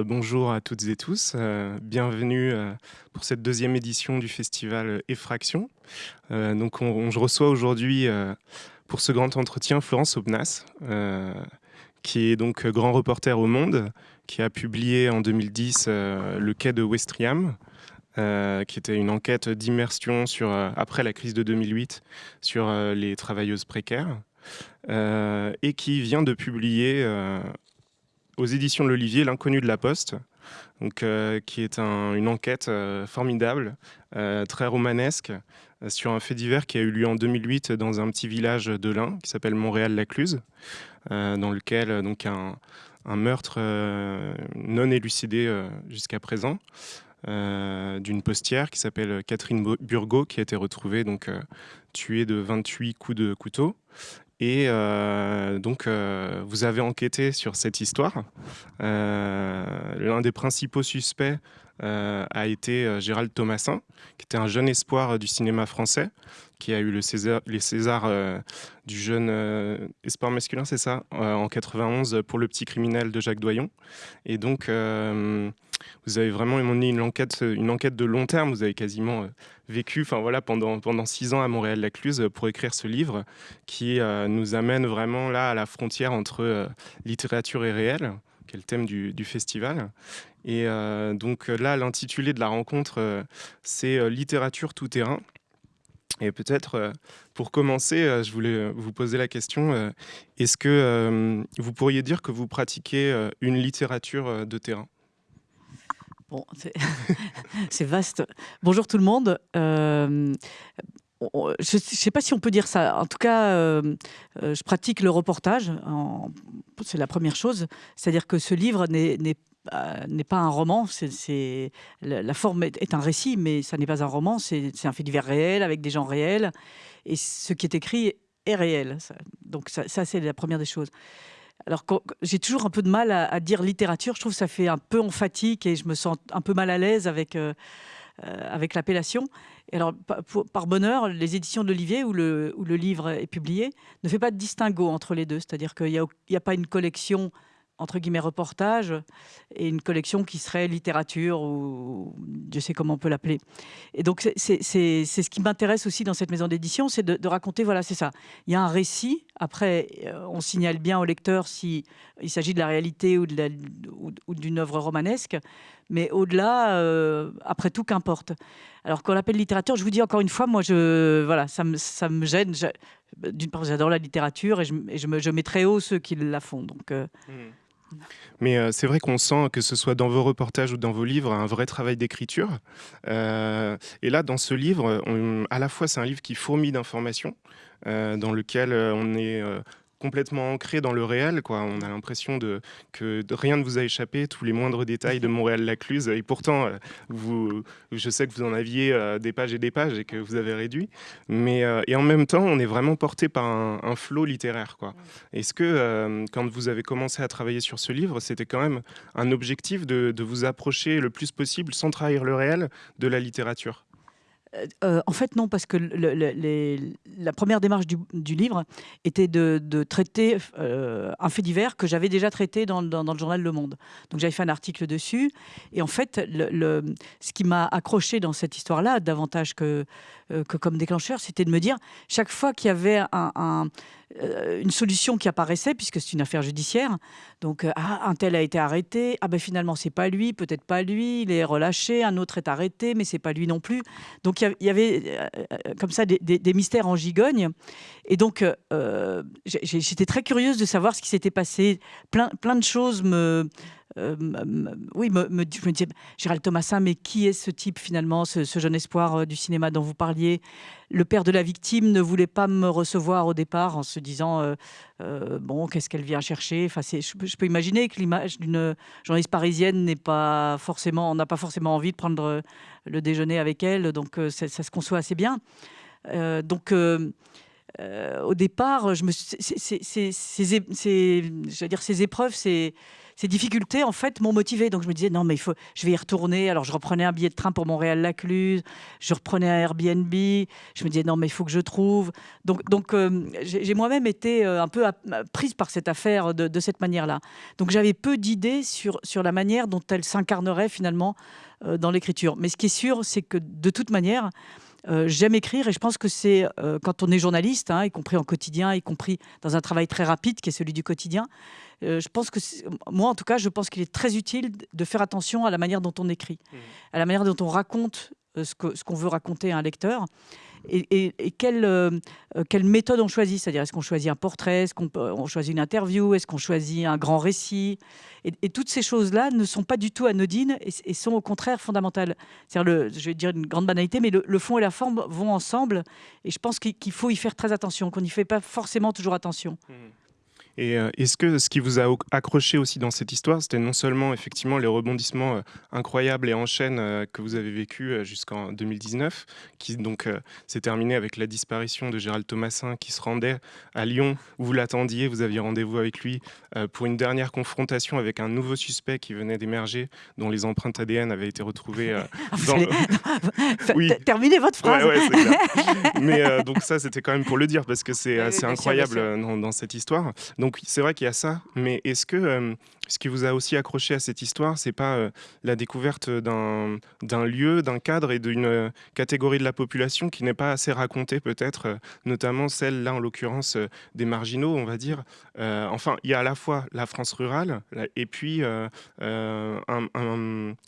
Euh, bonjour à toutes et tous, euh, bienvenue euh, pour cette deuxième édition du festival Effraction. donc on, je reçois aujourd'hui pour ce grand entretien Florence Obnas, qui est donc grand reporter au Monde, qui a publié en 2010 Le quai de Westriam, qui était une enquête d'immersion sur après la crise de 2008 sur les travailleuses précaires. et qui vient de publier aux éditions de l'Olivier, L'inconnu de la Poste, donc, euh, qui est une enquête euh, formidable, euh, très romanesque, sur un fait divers qui a eu lieu en 2008 dans un petit village de l'Ain qui s'appelle Montréal-la-Cluse, dans lequel donc, un, meurtre non élucidé jusqu'à présent. d'une postière qui s'appelle Catherine Burgot, qui a été retrouvée donc, tuée de 28 coups de couteau. Et euh, donc, euh, vous avez enquêté sur cette histoire. Euh, l'un des principaux suspects a été Gérald Thomasin, qui était un jeune espoir du cinéma français, qui a eu César, les Césars du jeune espoir masculin, c'est ça, en 91 pour Le Petit Criminel de Jacques Doyon. Et donc, vous avez vraiment mené une enquête, une enquête de long terme. Vous avez quasiment euh, vécu enfin, voilà, pendant, six ans à Montréal-Lacluse pour écrire ce livre qui euh, nous amène vraiment là à la frontière entre euh, littérature et réel, qui est le thème du, festival. Et donc là, l'intitulé de la rencontre, c'est Littérature tout terrain. Et peut-être, pour commencer, je voulais vous poser la question, est-ce que vous pourriez dire que vous pratiquez une littérature de terrain? Bon, c'est vaste. Bonjour tout le monde. Euh, je ne sais pas si on peut dire ça. En tout cas, euh, euh, je pratique le reportage. C'est la première chose. C'est-à-dire que ce livre n'est pas un roman. C'est la, forme est, un récit, mais ça n'est pas un roman. C'est un fait divers réel avec des gens réels. Et ce qui est écrit est réel. Donc ça c'est la première des choses. Alors, j'ai toujours un peu de mal à, dire littérature. Je trouve que ça fait un peu emphatique et je me sens un peu mal à l'aise avec, euh, euh, avec l'appellation. Alors, par, bonheur, les éditions de l'Olivier, où le, où le livre est publié, ne fait pas de distinguo entre les deux. C'est-à-dire qu'il n'y a, a, pas une collection entre guillemets reportage et une collection qui serait littérature ou je sais comment on peut l'appeler. Et donc c'est ce qui m'intéresse aussi dans cette maison d'édition, c'est de, raconter, voilà, c'est ça. Il y a un récit, après euh, on signale bien au lecteur s'il s'agit de la réalité ou d'une œuvre romanesque, mais au-delà, euh, après tout, qu'importe. Alors qu'on l'appelle littérature, je vous dis encore une fois, moi, voilà, ça, me, gêne. D'une part, j'adore la littérature et je, je, me, je mets très haut ceux qui la font. Donc, euh, mmh. Mais c'est vrai qu'on sent que ce soit dans vos reportages ou dans vos livres, un vrai travail d'écriture. Et là, dans ce livre, à la fois, c'est un livre qui fourmille d'informations, dans lequel on est complètement ancré dans le réel. Quoi. On a l'impression de, que rien ne vous a échappé, tous les moindres détails de Montréal-Lacluse. Et pourtant, euh, vous, je sais que vous en aviez euh, des pages et des pages et que vous avez réduit. Mais, euh, et en même temps, on est vraiment porté par un, flot littéraire. Est-ce que, quand vous avez commencé à travailler sur ce livre, c'était quand même un objectif de, de vous approcher le plus possible, sans trahir le réel, de la littérature? Euh, euh, en fait, non, parce que la première démarche du, livre était de, traiter euh, un fait divers que j'avais déjà traité dans, le journal Le Monde. Donc j'avais fait un article dessus. Et en fait, ce qui m'a accroché dans cette histoire-là, davantage que, que comme déclencheur, c'était de me dire, chaque fois qu'il y avait euh, une solution qui apparaissait, puisque c'est une affaire judiciaire. Donc, euh, ah, un tel a été arrêté, ah ben finalement, c'est pas lui, peut-être pas lui, il est relâché, un autre est arrêté, mais c'est pas lui non plus. Donc, il y avait euh, comme ça des, mystères en gigogne. Et donc, j'étais très curieuse de savoir ce qui s'était passé. Plein, plein de choses me euh, oui, je me disais, Gérald Thomasin, mais qui est ce type finalement, ce, jeune espoir euh, du cinéma dont vous parliez? Le père de la victime ne voulait pas me recevoir au départ en se disant, euh, bon, qu'est-ce qu'elle vient chercher? Enfin, je, peux imaginer que l'image d'une journaliste parisienne n'est pas forcément, on n'a pas forcément envie de prendre le déjeuner avec elle, donc ça, se conçoit assez bien. donc au départ, je me, dire, ces épreuves, c'est ces difficultés, en fait, m'ont motivé. Donc, je me disais, non, mais il faut, je vais y retourner. Alors, je reprenais un billet de train pour Montréal-Lacluse, je reprenais un Airbnb. Je me disais, non, mais il faut que je trouve. Donc, donc euh, j'ai moi-même été euh, un peu prise par cette affaire de, cette manière-là. Donc, j'avais peu d'idées sur, sur la manière dont elle s'incarnerait finalement euh, dans l'écriture. Mais ce qui est sûr, c'est que de toute manière, j'aime écrire et je pense que c'est quand on est journaliste, hein, y compris en quotidien, y compris dans un travail très rapide qui est celui du quotidien, euh, je pense que, moi en tout cas, je pense qu'il est très utile de faire attention à la manière dont on écrit, mmh. à la manière dont on raconte euh, ce qu'on ce qu'on veut raconter à un lecteur. Et, quelle, euh, quelle, méthode on choisit? C'est-à-dire, est-ce qu'on choisit un portrait? Est-ce qu'on on choisit une interview? Est-ce qu'on choisit un grand récit? Et, toutes ces choses-là ne sont pas du tout anodines et, sont au contraire fondamentales. C'est-à-dire, je vais dire une grande banalité, mais le, fond et la forme vont ensemble. Et je pense qu'il faut y faire très attention, qu'on n'y fait pas forcément toujours attention. Mmh. Et euh, est-ce que ce qui vous a accroché aussi dans cette histoire, c'était non seulement effectivement les rebondissements euh, incroyables et en chaîne euh, que vous avez vécu jusqu'en 2019, qui donc s'est terminé avec la disparition de Gérald Thomasin qui se rendait à Lyon où vous l'attendiez, vous aviez rendez-vous avec lui pour une dernière confrontation avec un nouveau suspect qui venait d'émerger, dont les empreintes ADN avaient été retrouvées. dans... oui. Terminez votre phrase. Mais donc ça, c'était quand même pour le dire parce que c'est assez incroyable dans, dans, cette histoire. Donc c'est vrai qu'il y a ça, mais est-ce que euh, ce qui vous a aussi accroché à cette histoire, c'est pas euh, la découverte d'un lieu, d'un cadre et d'une euh, catégorie de la population qui n'est pas assez racontée peut-être, notamment celle là en l'occurrence des marginaux, on va dire. enfin, il y a à la fois la France rurale et puis un,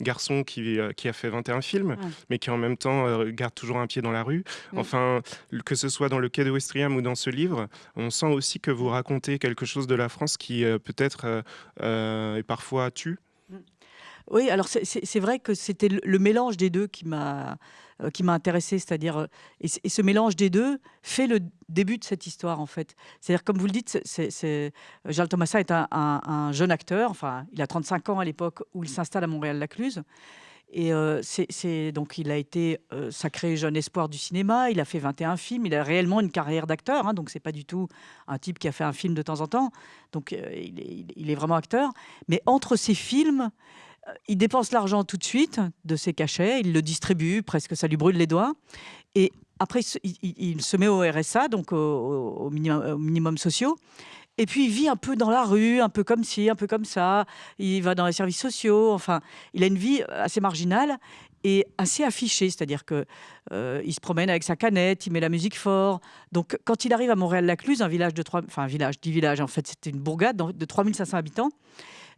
garçon qui, qui, a fait 21 films, mais qui en même temps garde toujours un pied dans la rue. Enfin, que ce soit dans le quai de Westriam ou dans ce livre, on sent aussi que vous racontez quelque chose de la France qui euh, peut-être euh, euh, est parfois tue Oui, alors c'est vrai que c'était le mélange des deux qui m'a qui m'a intéressé, c'est-à-dire et, ce mélange des deux fait le début de cette histoire en fait. C'est-à-dire comme vous le dites, c'est Charles Thomasa est un, un, jeune acteur, enfin il a 35 ans à l'époque où il s'installe à Montréal-Lacluse. Et euh, c'est donc il a été euh, sacré jeune espoir du cinéma. Il a fait 21 films. Il a réellement une carrière d'acteur. Hein, donc c'est pas du tout un type qui a fait un film de temps en temps. Donc euh, il, est, vraiment acteur. Mais entre ces films, il dépense l'argent tout de suite de ses cachets. Il le distribue presque, ça lui brûle les doigts. Et après, il, se met au RSA, donc au, minimum, au minimum sociaux. Et puis, il vit un peu dans la rue, un peu comme ci, un peu comme ça. Il va dans les services sociaux. Enfin, il a une vie assez marginale et assez affichée. C'est-à-dire que euh, il se promène avec sa canette, il met la musique fort. Donc, quand il arrive à Montréal-Lacluse, un village de trois, enfin, un village, dix villages, en fait, c'était une bourgade de 3500 habitants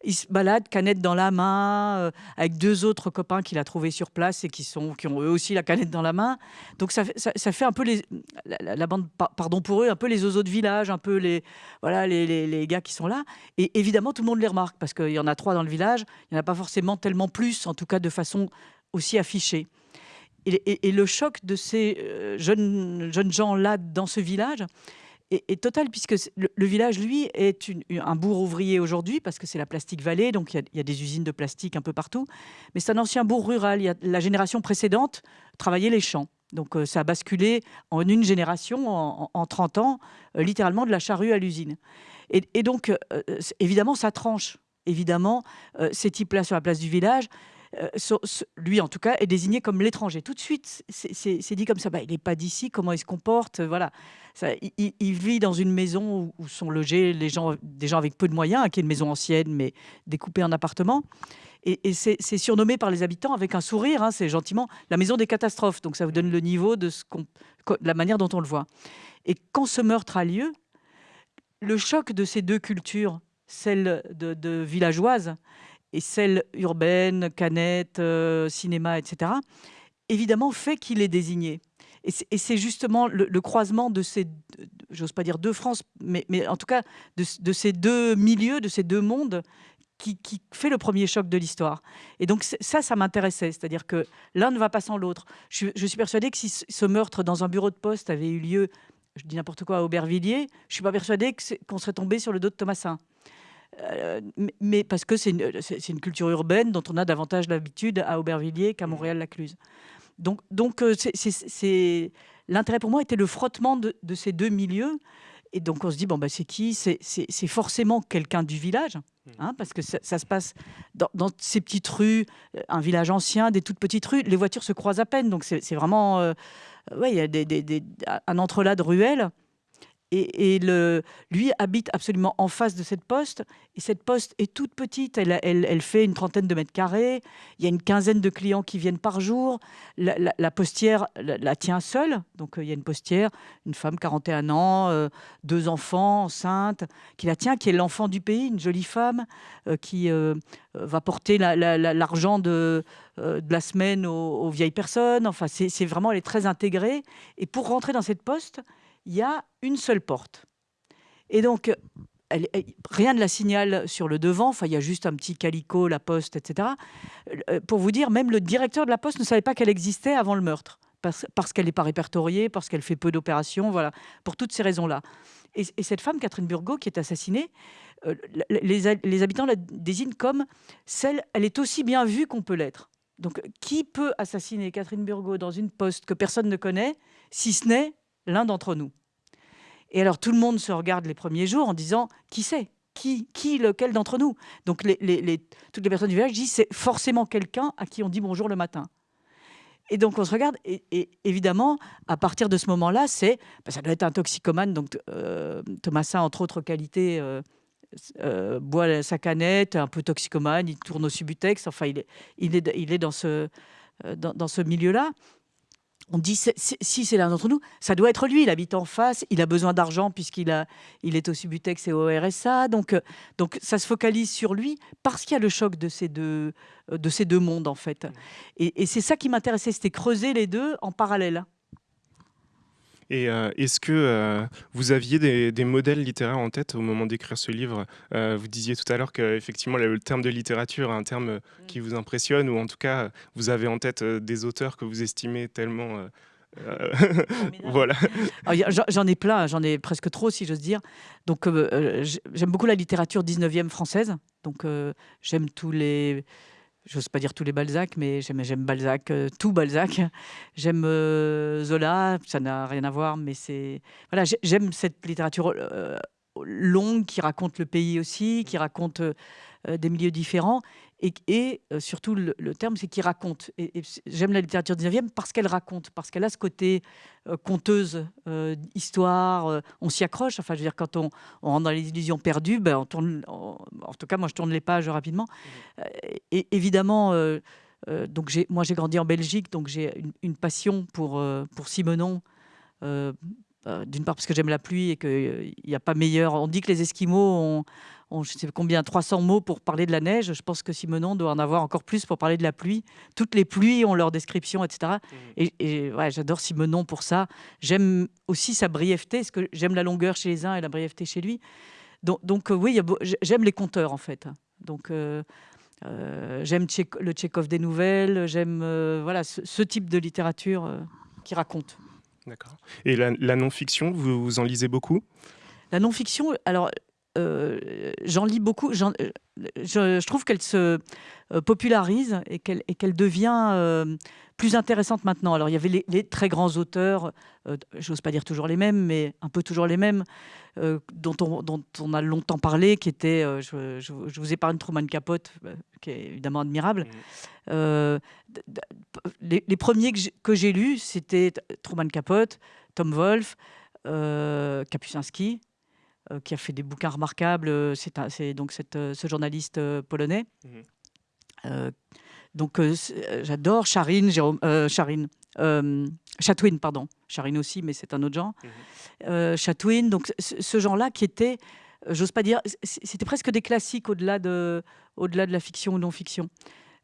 il se balade canette dans la main euh, avec deux autres copains qu'il a trouvés sur place et qui, sont, qui ont eux aussi la canette dans la main. Donc ça, ça, fait un peu les, la, bande, pardon pour eux, un peu les oiseaux de village, un peu les, voilà, les, les, gars qui sont là. Et évidemment, tout le monde les remarque parce qu'il y en a trois dans le village. Il n'y en a pas forcément tellement plus, en tout cas de façon aussi affichée. Et, et le choc de ces euh, jeunes, jeunes gens-là dans ce village, est, total, puisque le, village, lui, est un bourg ouvrier aujourd'hui, parce que c'est la Plastique Vallée, donc il y, a des usines de plastique un peu partout. Mais c'est un ancien bourg rural. Y a, la génération précédente travaillait les champs. Donc euh, ça a basculé en une génération, en, 30 ans, euh, littéralement de la charrue à l'usine. Et, donc, euh, évidemment, ça tranche. Évidemment, ces types-là sur la place du village, lui en tout cas, est désigné comme l'étranger. Tout de suite, c'est dit comme ça. Bah, il n'est pas d'ici, comment il se comporte Voilà il, vit dans une maison où, sont logés des gens avec peu de moyens, qui est une maison ancienne, mais découpée en appartements. Et, c'est surnommé par les habitants avec un sourire, hein, c'est gentiment la maison des catastrophes. Donc ça vous donne le niveau de la manière dont on le voit. Et quand ce meurtre a lieu, le choc de ces deux cultures, celle de, villageoise et celle urbaine, canette, euh, cinéma, etc., évidemment fait qu'il est désigné. Et c'est justement le, croisement de ces, j'ose pas dire deux France, mais, en tout cas de, ces deux milieux, de ces deux mondes, qui, fait le premier choc de l'histoire. Et donc ça, ça m'intéressait, c'est-à-dire que l'un ne va pas sans l'autre. Je, suis persuadée que si ce meurtre dans un bureau de poste avait eu lieu, je dis n'importe quoi, à Aubervilliers, je suis pas persuadée qu'on serait tombé sur le dos de Thomasin. Euh, mais parce que c'est une, une, culture urbaine dont on a davantage l'habitude à Aubervilliers qu'à mmh. Montréal-Lacluse. Donc, donc euh, c'est l'intérêt pour moi était le frottement de, ces deux milieux. Et donc on se dit, bon, bah, c'est qui? C'est forcément quelqu'un du village, mmh. hein, parce que ça, se passe dans, ces petites rues, un village ancien, des toutes petites rues, les voitures se croisent à peine, donc c'est vraiment... Euh, ouais, il y a des, un entrelac de ruelles. Et, lui habite absolument en face de cette poste. Et cette poste est toute petite. Elle, fait une trentaine de mètres carrés. Il y a une quinzaine de clients qui viennent par jour. La, postière la, tient seule. Donc, euh, il y a une postière, une femme, 41 ans, euh, deux enfants, enceinte, qui la tient, qui est l'enfant du pays, une jolie femme, euh, qui va porter l'argent de, la semaine aux vieilles personnes. Enfin, c'est vraiment, elle est très intégrée. Et pour rentrer dans cette poste, il y a une seule porte. Et donc, rien ne la signale sur le devant. Enfin, il y a juste un petit calico, la poste, etc. Euh, pour vous dire, même le directeur de la poste ne savait pas qu'elle existait avant le meurtre, parce, qu'elle n'est pas répertoriée, parce qu'elle fait peu d'opérations, voilà, pour toutes ces raisons-là. Et, cette femme, Catherine Burgot, qui est assassinée, euh, les, les, habitants la désignent comme celle, elle est aussi bien vue qu'on peut l'être. Donc, qui peut assassiner Catherine Burgot dans une poste que personne ne connaît, si ce n'est l'un d'entre nous. Et alors tout le monde se regarde les premiers jours en disant qui c'est? Qui, qui, lequel d'entre nous? Donc toutes les personnes du village disent c'est forcément quelqu'un à qui on dit bonjour le matin. Et donc on se regarde, et, évidemment, à partir de ce moment-là, c'est, bah, ça doit être un toxicomane. Donc euh, Thomasin, entre autres qualités, euh, euh, boit sa canette, un peu toxicomane, il tourne au subutex. Enfin, il est, il est, il est dans ce, dans ce milieu-là on dit si c'est l'un d'entre nous, ça doit être lui. Il habite en face, il a besoin d'argent puisqu'il il est au Subutex et au RSA. Donc, euh, donc ça se focalise sur lui parce qu'il y a le choc de ces deux, euh, de ces deux mondes en fait. Mmh. et c'est ça qui m'intéressait, c'était creuser les deux en parallèle. Et euh, est-ce que euh, vous aviez des, modèles littéraires en tête au moment d'écrire ce livre? Euh, Vous disiez tout à l'heure qu'effectivement, le terme de littérature est un terme mm. qui vous impressionne, ou en tout cas, vous avez en tête des auteurs que vous estimez tellement... voilà. J'en ai plein, j'en ai presque trop, si j'ose dire. Donc, j'aime beaucoup la littérature 19e française. Donc, j'aime tous les j'ose pas dire tous les Balzac, mais j'aime Balzac, euh, tout Balzac. J'aime euh, Zola, ça n'a rien à voir, mais c'est voilà, j'aime cette littérature euh, longue qui raconte le pays aussi, qui raconte des milieux différents et, euh, surtout, le, terme, c'est qu'il raconte. J'aime la littérature 19e parce qu'elle raconte, parce qu'elle a ce côté euh, conteuse, euh, histoire, on s'y accroche. Enfin, je veux dire, quand on, rentre dans les illusions perdues, ben, en tout cas, moi, je tourne les pages rapidement. Et évidemment, donc moi, j'ai grandi en Belgique, donc j'ai une, passion pour, pour Simenon. D'une part parce que j'aime la pluie et qu'il n'y a pas meilleur. On dit que les Esquimaux ont, je ne sais combien, 300 mots pour parler de la neige. Je pense que Simonon doit en avoir encore plus pour parler de la pluie. Toutes les pluies ont leur description, etc. Mmh. Et, ouais, j'adore Simonon pour ça. J'aime aussi sa brièveté, parce que j'aime la longueur chez les uns et la brièveté chez lui. Donc, donc euh, oui, j'aime les conteurs, en fait. Donc, euh, euh, j'aime le Tchékov des nouvelles, j'aime voilà, ce, type de littérature qui raconte. D'accord. Et la, la non-fiction, vous, vous en lisez beaucoup? La non-fiction, alors euh, j'en lis beaucoup. Euh, je, trouve qu'elle se euh, popularise et qu'elle devient plus intéressante maintenant. Alors, il y avait les, très grands auteurs, j'ose pas dire toujours les mêmes, mais un peu toujours les mêmes, dont, on, dont, on, a longtemps parlé, qui étaient, je, je, vous épargne Truman Capote, qui est évidemment admirable. Mmh. Les, premiers que j'ai lus, c'était Truman Capote, Tom Wolfe, Kapusinski, euh, qui a fait des bouquins remarquables. Euh, c'est donc cette, euh, ce journaliste polonais. Mhm. donc j'adore Charine, Jérôme, Charine, Chatwin, pardon. Charine aussi, mais c'est un autre genre. Mhm. Chatwin, donc ce genre-là qui était, j'ose pas dire, c'était presque des classiques au-delà de, au-delà de la fiction ou non-fiction.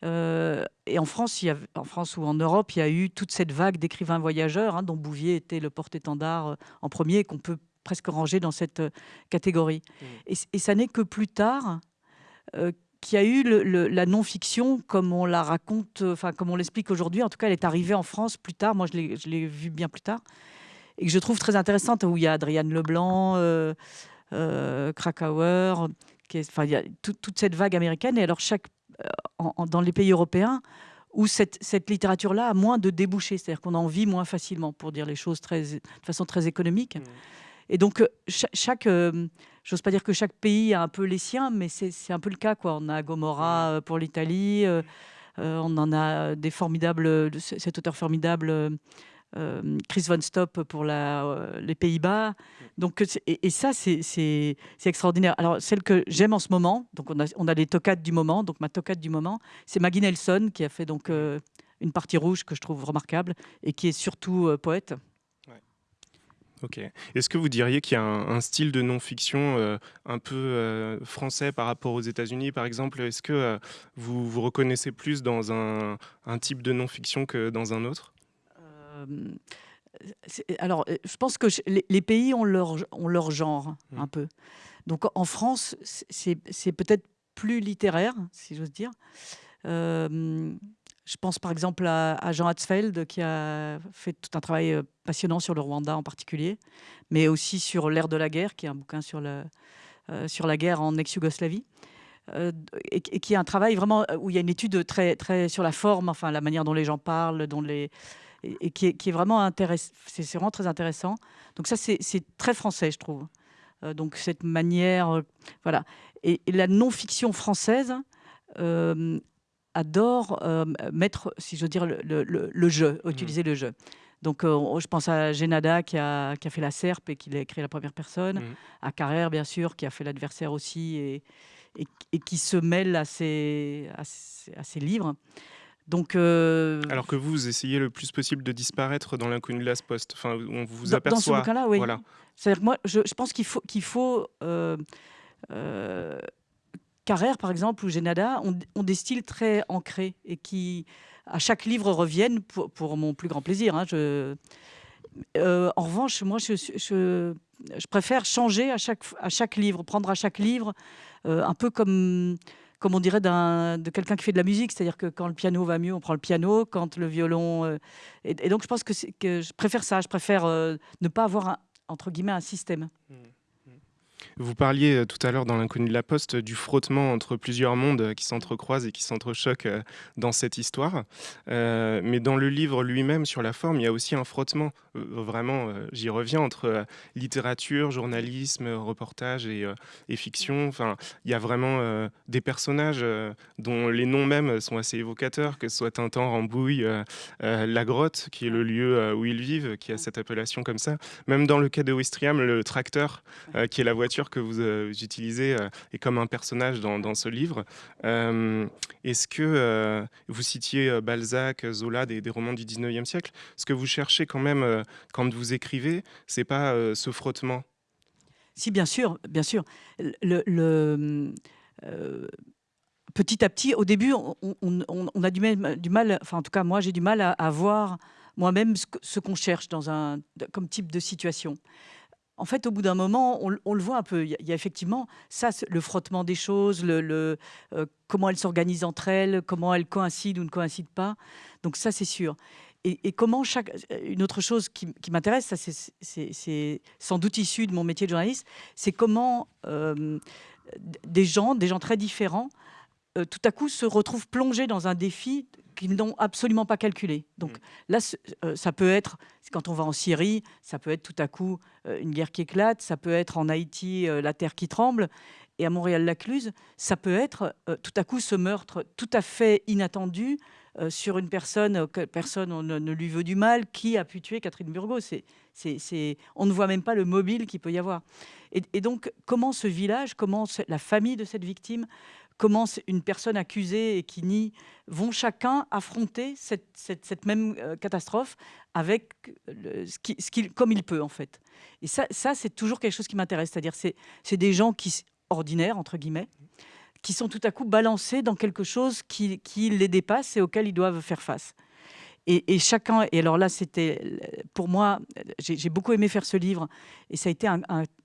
et en France, il y a, en France ou en Europe, il y a eu toute cette vague d'écrivains voyageurs, hein, dont Bouvier était le porte-étendard en premier, qu'on peut presque rangé dans cette euh, catégorie. Mmh. Et, ça n'est que plus tard euh, qu'il y a eu la non-fiction comme on la raconte, enfin comme on l'explique aujourd'hui. En tout cas, elle est arrivée en France plus tard. Moi, je l'ai vue bien plus tard. Et que je trouve très intéressante, où il y a Adrienne Leblanc, euh, euh Krakauer, qui enfin, il y a toute cette vague américaine. Et alors, chaque, dans les pays européens, où cette, cette littérature-là a moins de débouchés, c'est-à-dire qu'on en vit moins facilement, pour dire les choses très, de façon très économique. Mmh. Et donc, chaque, j'ose pas dire que chaque pays a un peu les siens, mais c'est un peu le cas. Quoi. On a Gomorra pour l'Italie, on en a des formidables, cet auteur formidable euh, Chris Von Stop pour la, euh, les Pays-Bas. Donc, et, ça, c'est extraordinaire. Alors, celle que j'aime en ce moment, donc on a, on a les tocates du moment. Donc, ma tocate du moment, c'est Maggie Nelson qui a fait donc euh, une partie rouge que je trouve remarquable et qui est surtout poète. Ok. Est-ce que vous diriez qu'il y a un, style de non-fiction un peu français par rapport aux États-Unis, par exemple? Est-ce que vous vous reconnaissez plus dans un, un type de non-fiction que dans un autre? Euh, alors, euh, je pense que les, pays ont leur, ont leur genre mmh. un peu. Donc en France, c'est peut-être plus littéraire, si j'ose dire. Euh, je pense par exemple à, Jean Hatzfeld qui a fait tout un travail passionnant sur le Rwanda en particulier, mais aussi sur l'ère de la guerre, qui est un bouquin sur, sur la guerre en ex-Yougoslavie. et, qui est un travail vraiment où il y a une étude très, très sur la forme, enfin la manière dont les gens parlent, dont les, et, qui, est, vraiment intéressant. C'est vraiment très intéressant. Donc ça, c'est très français, je trouve. Euh, donc cette manière, euh, voilà. Et, la non-fiction française euh, adore mettre, si je veux dire, le, jeu, mmh. utiliser le jeu. Donc, je pense à Génada qui a, qui a, fait la serpe et qui a créé la première personne, mmh. à Carrère, bien sûr, qui a fait l'adversaire aussi et, et, qui se mêle à ses, à ses livres. Donc, euh, Alors que vous, vous essayez le plus possible de disparaître dans l'inconnu de la poste. Enfin, on vous aperçoit. Dans ce bouquin-là, oui. Voilà. C'est-à-dire que moi, je, pense qu'il faut, qu'il faut euh, euh, Carrère, par exemple, ou Génada, ont, des styles très ancrés et qui, à chaque livre, reviennent pour, mon plus grand plaisir. Hein. Je, en revanche, moi, je, préfère changer à chaque, à chaque livre, prendre à chaque livre, un peu comme on dirait de quelqu'un qui fait de la musique, c'est-à-dire que quand le piano va mieux, on prend le piano, quand le violon... Euh, et, donc je pense que, que, je préfère ça, je préfère euh, ne pas avoir, entre guillemets, un système. Mmh. Vous parliez euh, tout à l'heure dans l'inconnu de la Poste du frottement entre plusieurs mondes euh, qui s'entrecroisent et qui s'entrechoquent euh, dans cette histoire. mais dans le livre lui-même, sur la forme, il y a aussi un frottement, vraiment, j'y reviens, entre littérature, journalisme, reportage et, fiction. Enfin, il y a vraiment des personnages dont les noms même sont assez évocateurs, que ce soit Tintin, Rambouille, La Grotte, qui est le lieu où ils vivent, qui a cette appellation comme ça. Même dans le cas de Wistriam, le tracteur, qui est la voiture que vous, euh, utilisez euh, est comme un personnage dans, ce livre. Euh, est-ce que vous citiez Balzac, Zola, des, romans du 19e siècle? Ce que vous cherchez quand même quand vous écrivez, c'est pas ce frottement? Si, bien sûr, bien sûr. Petit à petit, au début, on, a du mal, enfin en tout cas moi j'ai du mal à, voir moi-même ce, qu'on cherche dans un, comme type de situation en fait, au bout d'un moment, on, le voit un peu. Il y, a, effectivement ça, le frottement des choses, euh, comment elles s'organisent entre elles, comment elles coïncident ou ne coïncident pas. Donc ça, c'est sûr. Et, comment chaque... Une autre chose qui, m'intéresse, c'est sans doute issu de mon métier de journaliste, c'est comment euh, des gens, des gens très différents, euh, tout à coup se retrouvent plongés dans un défi qu'ils n'ont absolument pas calculé. Donc mm. là, euh, ça peut être, quand on va en Syrie, ça peut être tout à coup euh, une guerre qui éclate, ça peut être en Haïti la terre qui tremble, et à Montréal-Lacluse, ça peut être tout à coup ce meurtre tout à fait inattendu sur une personne que personne ne, lui veut du mal, qui a pu tuer Catherine Burgot. On ne voit même pas le mobile qu'il peut y avoir. Et, et donc, comment ce village, comment la famille de cette victime comment une personne accusée et qui nie vont chacun affronter cette, même euh, catastrophe avec ce qui, comme il peut en fait. Et ça, ça c'est toujours quelque chose qui m'intéresse, c'est-à-dire c'est des gens qui ordinaires entre guillemets, qui sont tout à coup balancés dans quelque chose qui, qui les dépasse et auquel ils doivent faire face. Et, chacun, et alors là, c'était pour moi, j'ai beaucoup aimé faire ce livre, et ça a été un,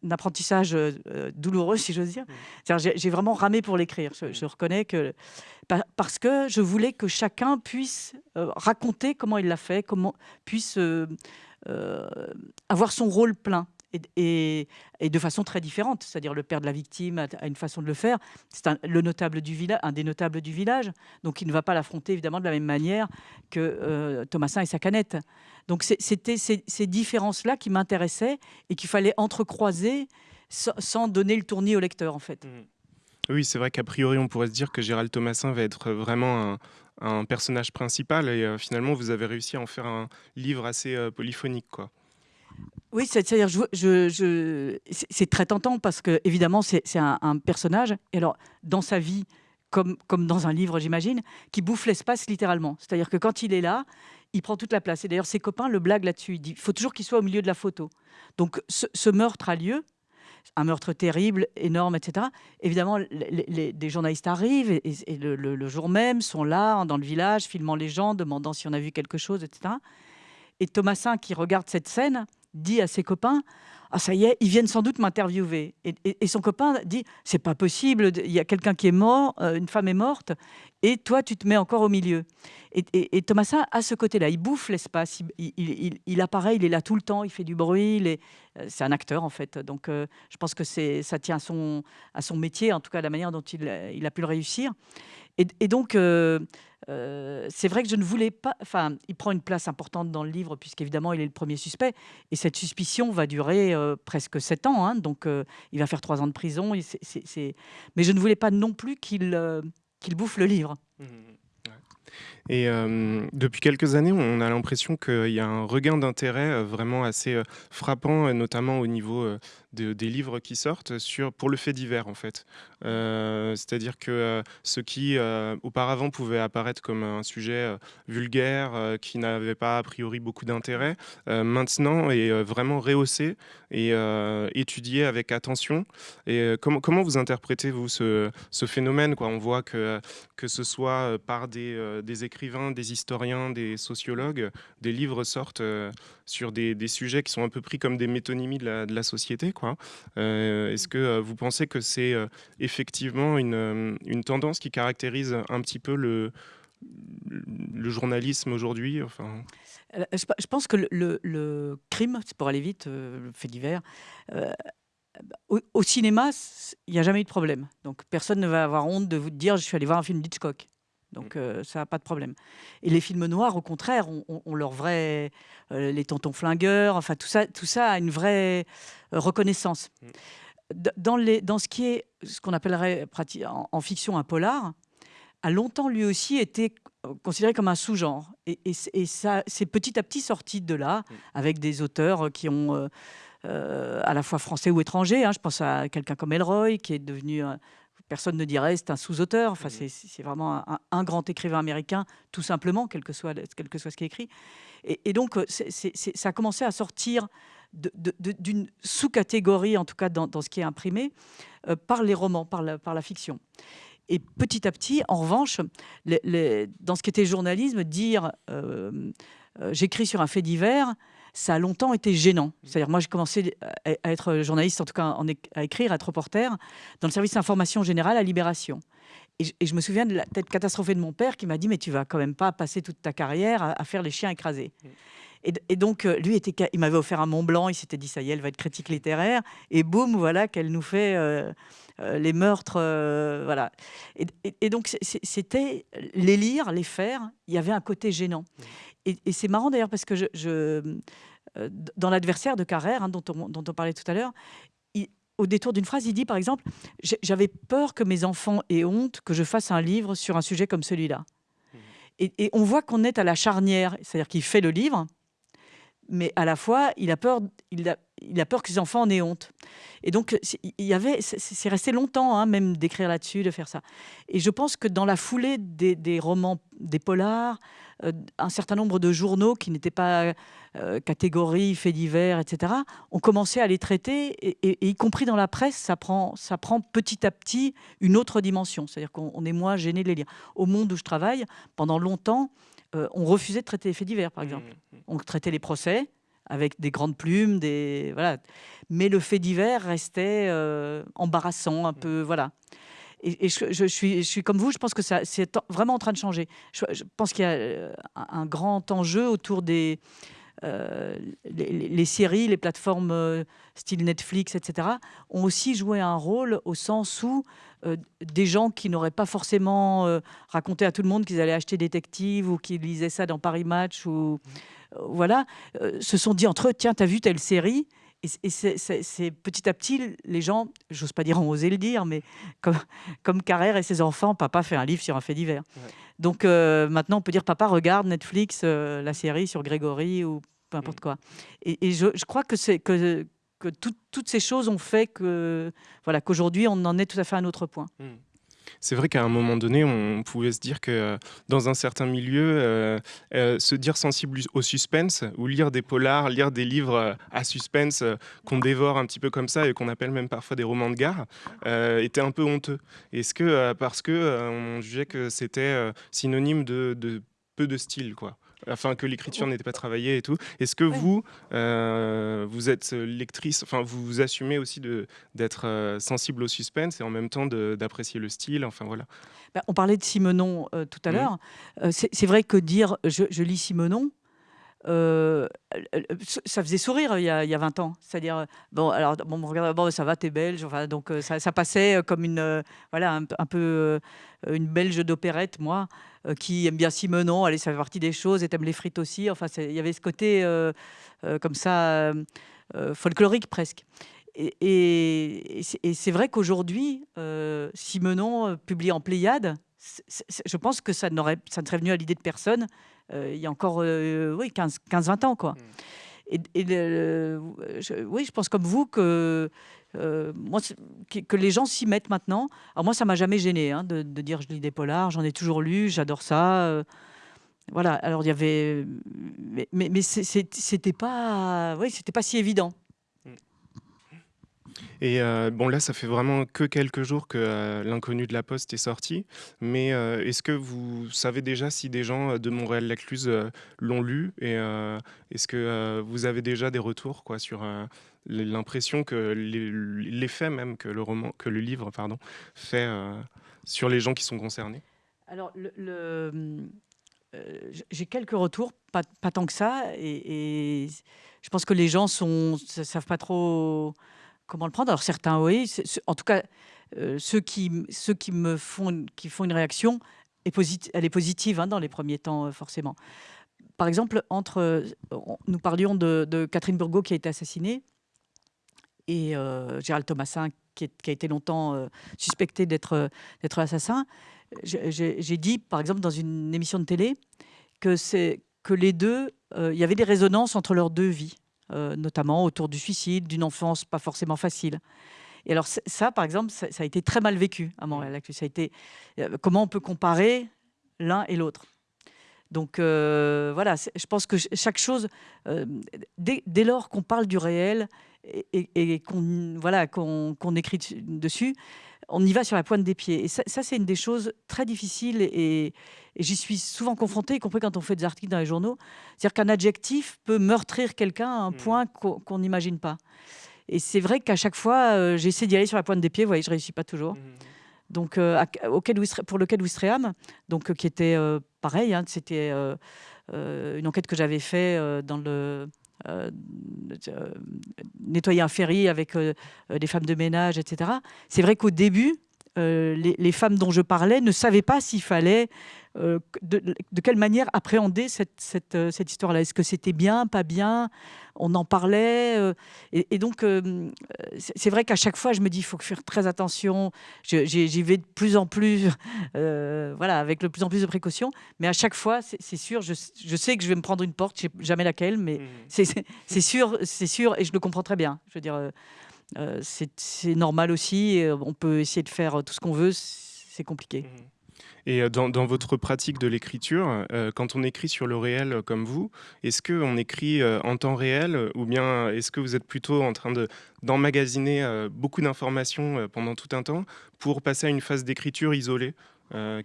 apprentissage euh, douloureux, si j'ose dire. Mmh. J'ai vraiment ramé pour l'écrire. Je, mmh. reconnais que parce que je voulais que chacun puisse euh, raconter comment il l'a fait, comment puisse euh, avoir son rôle plein. Et, de façon très différente. C'est-à-dire le père de la victime a, une façon de le faire. C'est un, le notable du village, un des notables du village, donc il ne va pas l'affronter évidemment de la même manière que euh, Thomasin et sa canette. Donc c'était ces, différences-là qui m'intéressaient et qu'il fallait entrecroiser sans, donner le tournis au lecteur en fait. Mmh. Oui, c'est vrai qu'a priori on pourrait se dire que Gérald Thomasin va être vraiment un, personnage principal et euh, finalement vous avez réussi à en faire un livre assez euh, polyphonique quoi. Oui, c'est-à-dire, c'est très tentant parce que, évidemment, c'est un, personnage. Et alors, dans sa vie, comme, dans un livre, j'imagine, qui bouffe l'espace littéralement. C'est-à-dire que quand il est là, il prend toute la place. Et d'ailleurs, ses copains le blaguent là-dessus. Il dit faut toujours qu'il soit au milieu de la photo. Donc, ce, meurtre a lieu, un meurtre terrible, énorme, etc. Évidemment, les, des journalistes arrivent et, le, le, jour même sont là, dans le village, filmant les gens, demandant si on a vu quelque chose, etc. Et Thomasin, qui regarde cette scène, dit à ses copains ah ça y est, ils viennent sans doute m'interviewer. Et, son copain dit c'est pas possible, il y a quelqu'un qui est mort, euh, une femme est morte, et toi tu te mets encore au milieu. Et, Thomasin a ce côté-là, il bouffe l'espace, il, apparaît, il est là tout le temps, il fait du bruit, euh, c'est un acteur en fait. Donc euh, je pense que ça tient à son, à son métier, en tout cas la manière dont il, a pu le réussir. Et, donc, euh, euh, c'est vrai que je ne voulais pas. Enfin, il prend une place importante dans le livre, puisqu'évidemment, il est le premier suspect. Et cette suspicion va durer euh, presque sept ans. Hein, donc, il va faire trois ans de prison. Mais je ne voulais pas non plus qu'il qu'il bouffe le livre. Mmh, mmh. Et euh, depuis quelques années, on a l'impression qu'il y a un regain d'intérêt euh, vraiment assez euh, frappant, notamment au niveau des livres qui sortent sur, pour le fait divers, en fait. C'est-à-dire que ce qui auparavant pouvait apparaître comme un sujet vulgaire, qui n'avait pas a priori beaucoup d'intérêt, maintenant est vraiment rehaussé et étudié avec attention. Et comment, comment vous interprétez, vous, ce, ce phénomène quoi? On voit que, que ce soit par des, écrivains, des historiens, des sociologues, des livres sortent euh, sur des, sujets qui sont un peu pris comme des métonymies de la, société. Quoi. Euh, est-ce que euh, vous pensez que c'est effectivement une, une, tendance qui caractérise un petit peu le, le journalisme aujourd'hui enfin... Je pense que le, le, crime, pour aller vite, le fait divers, au, au, cinéma, il n'y a jamais eu de problème. Donc personne ne va avoir honte de vous dire je suis allé voir un film d'Hitchcock. Donc mm. euh, ça n'a pas de problème. Et les films noirs, au contraire, ont, leur vrai, euh, les tontons flingueurs, enfin tout ça, tout ça a une vraie euh, reconnaissance. Mm. Dans, les, dans ce qui est ce qu'on appellerait en, fiction un polar, a longtemps lui aussi été considéré comme un sous-genre. Et, et, ça, c'est petit à petit sorti de là, mm. avec des auteurs qui ont à la fois français ou étrangers. Hein. Je pense à quelqu'un comme Elroy, qui est devenu personne ne dirait c'est un sous-auteur. Enfin, mmh. c'est vraiment un, grand écrivain américain, tout simplement, quel que soit, quel que soit ce qui est écrit. Et, donc, euh, ça a commencé à sortir d'une sous-catégorie, en tout cas dans, ce qui est imprimé, euh, par les romans, par la, par la fiction. Et petit à petit, en revanche, dans ce qui était journalisme, dire euh, j'écris sur un fait divers, ça a longtemps été gênant. C'est-à-dire, moi, j'ai commencé à être journaliste, en tout cas à écrire, à être reporter, dans le service d'information générale à Libération. Et je, me souviens de la tête catastrophée de mon père qui m'a dit Mais tu vas quand même pas passer toute ta carrière à, faire les chiens écrasés. Mm. Et, donc, euh, lui, était, il m'avait offert un Mont Blanc, il s'était dit Ça y est, elle va être critique littéraire. Et boum, voilà qu'elle nous fait euh, euh, les meurtres. voilà. Et, donc, c'était les lire, les faire, il y avait un côté gênant. Mm et, c'est marrant d'ailleurs parce que je, dans l'adversaire de Carrère, hein, dont, on, dont, on, parlait tout à l'heure, au détour d'une phrase, il dit par exemple J'avais peur que mes enfants aient honte que je fasse un livre sur un sujet comme celui-là. Mmh. Et, on voit qu'on est à la charnière, c'est-à-dire qu'il fait le livre, mais à la fois, il a peur, il a, peur que ses enfants en aient honte. Et donc, il y avait, c'est resté longtemps, hein, même d'écrire là-dessus, de faire ça. Et je pense que dans la foulée des, romans, des polars, euh, un certain nombre de journaux qui n'étaient pas euh, catégories, faits divers, etc., ont commencé à les traiter, et, y compris dans la presse, ça prend, ça prend petit à petit une autre dimension. C'est-à-dire qu'on est moins gêné de les lire. Au monde où je travaille, pendant longtemps, euh, on refusait de traiter les faits divers, par mmh, exemple. Mmh. On traitait les procès avec des grandes plumes, des voilà. Mais le fait divers restait embarrassant, un mmh. peu, voilà. Et, je, suis, comme vous, je pense que c'est vraiment en train de changer. Je, pense qu'il y a euh, un, grand enjeu autour des, les, séries, les plateformes style Netflix, etc., ont aussi joué un rôle au sens où des gens qui n'auraient pas forcément raconté à tout le monde qu'ils allaient acheter Détective ou qu'ils lisaient ça dans Paris Match ou voilà, se sont dit entre eux, tiens, t'as vu telle série? Et, c'est petit à petit, les gens, j'ose pas dire ont osé le dire, mais comme, comme Carrère et ses enfants, papa fait un livre sur un fait divers. Donc euh, maintenant, on peut dire papa regarde Netflix, euh, la série sur Grégory ou peu importe mm. quoi. Et, je, crois que toutes ces choses ont fait que voilà qu'aujourd'hui on en est tout à fait à un autre point. Mm. C'est vrai qu'à un moment donné, on pouvait se dire que euh, dans un certain milieu, euh, euh, se dire sensible au suspense ou lire des polars, lire des livres à suspense qu'on dévore un petit peu comme ça et qu'on appelle même parfois des romans de gare, était un peu honteux. Est-ce que parce que on jugeait que c'était synonyme de, de peu de style, quoi? Enfin que l'écriture n'était pas travaillée et tout. Est-ce que vous, euh, vous êtes lectrice, enfin vous, vous assumez aussi d'être euh, sensible au suspense et en même temps d'apprécier le style, enfin voilà. Bah, on parlait de Simenon euh, tout à mmh. l'heure. c'est vrai que dire je, lis Simenon, ça faisait sourire il y a, il y a 20 ans. C'est-à-dire, bon, alors, bon, regarde, bon, ça va, t'es belge. Enfin, donc, ça, ça, passait comme une, voilà, un, un peu une belge d'opérette, moi. Euh, qui aime bien Simenon, allez, ça fait partie des choses, et t'aimes les frites aussi. Enfin, il y avait ce côté euh, euh, comme ça, folklorique presque. Et, c'est vrai qu'aujourd'hui, Simenon, publié en Pléiade, je pense que ça, ça ne serait venu à l'idée de personne il y a encore oui, 15-20 ans. Quoi. Hmm. Et, oui, je pense comme vous que euh, moi, que les gens s'y mettent maintenant. Alors moi, ça m'a jamais gêné hein, de, dire je lis des polars, j'en ai toujours lu, j'adore ça. Euh, voilà. Alors il y avait, mais, mais, mais c'était pas, oui, pas si évident. Et euh, bon, là, ça fait vraiment que quelques jours que euh, l'inconnu de la Poste est sorti. Mais euh, est-ce que vous savez déjà si des gens de Montréal-Lacluse l'ont lu Et est-ce que vous avez déjà des retours quoi, sur l'impression que l'effet même que le, roman, que le livre pardon, fait sur les gens qui sont concernés? Alors, j'ai quelques retours, pas, tant que ça. Et, je pense que les gens ne savent pas trop comment le prendre. Alors certains, oui. En tout cas, euh, ceux, qui, ceux qui me font, qui font une réaction, elle est positive hein, dans les premiers temps, euh, forcément. Par exemple, entre, euh, nous parlions de, Catherine Burgot qui a été assassinée et Gérald Thomasin qui, a été longtemps suspecté d'être d'être assassin. J'ai dit, par exemple, dans une émission de télé, que, que les deux, il y avait des résonances entre leurs deux vies. Euh, notamment autour du suicide, d'une enfance pas forcément facile. Et alors ça, par exemple, ça, a été très mal vécu à Montréal. Ça a été euh, comment on peut comparer l'un et l'autre? Donc euh, voilà, je pense que chaque chose, dès, lors qu'on parle du réel et, qu'on voilà, qu'on écrit dessus, on y va sur la pointe des pieds. Et ça, c'est une des choses très difficiles et, j'y suis souvent confrontée, y compris quand on fait des articles dans les journaux. C'est-à-dire qu'un adjectif peut meurtrir quelqu'un à un mmh. point qu'on n'imagine pas. Et c'est vrai qu'à chaque fois, euh, j'essaie d'y aller sur la pointe des pieds. Vous voyez, je ne réussis pas toujours. Mmh. Donc, euh, auquel pour lequel Wistreham, donc euh, qui était pareil, hein, c'était une enquête que j'avais faite dans le euh, nettoyer un ferry avec euh, euh, des femmes de ménage, etc. C'est vrai qu'au début, les, femmes dont je parlais ne savaient pas s'il fallait, de, quelle manière appréhender cette, cette, cette histoire-là. Est-ce que c'était bien, pas bien? On en parlait. et, donc, c'est vrai qu'à chaque fois, je me dis, il faut faire très attention. J'y vais de plus en plus, voilà, avec de plus en plus de précautions. Mais à chaque fois, c'est sûr, je, je, sais que je vais me prendre une porte, je sais jamais laquelle, mais mmh. c'est sûr, c'est sûr, et je le comprends très bien. Je veux dire. Euh, c'est normal aussi. On peut essayer de faire tout ce qu'on veut, c'est compliqué. Mmh. Et euh, dans, votre pratique de l'écriture, euh, quand on écrit sur le réel comme vous, est-ce qu'on écrit en temps réel ou bien est-ce que vous êtes plutôt en train d'emmagasiner beaucoup d'informations pendant tout un temps pour passer à une phase d'écriture isolée